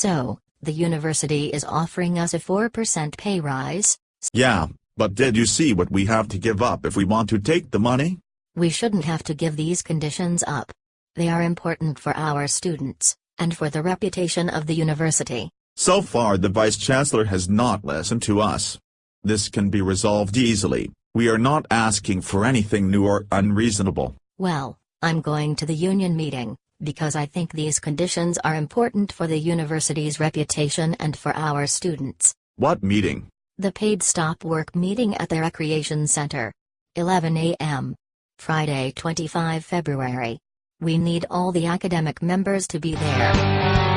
So, the university is offering us a 4% pay rise? Yeah, but did you see what we have to give up if we want to take the money? We shouldn't have to give these conditions up. They are important for our students, and for the reputation of the university. So far the Vice-Chancellor has not listened to us. This can be resolved easily, we are not asking for anything new or unreasonable. Well, I'm going to the union meeting, because I think these conditions are important for the university's reputation and for our students. What meeting? The paid stop work meeting at the Recreation Center. 11 a.m. Friday 25 February. We need all the academic members to be there.